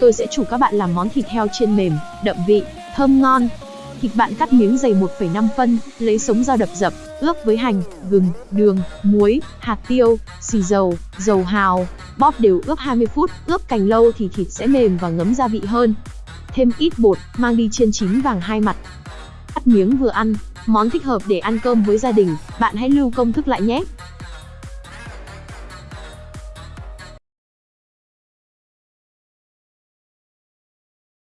tôi sẽ chủ các bạn làm món thịt heo chiên mềm, đậm vị, thơm ngon. Thịt bạn cắt miếng dày 1,5 phân, lấy sống dao đập dập, ướp với hành, gừng, đường, muối, hạt tiêu, xì dầu, dầu hào, bóp đều ướp 20 phút, ướp càng lâu thì thịt sẽ mềm và ngấm gia vị hơn. Thêm ít bột, mang đi chiên chín vàng hai mặt. Cắt miếng vừa ăn, món thích hợp để ăn cơm với gia đình, bạn hãy lưu công thức lại nhé.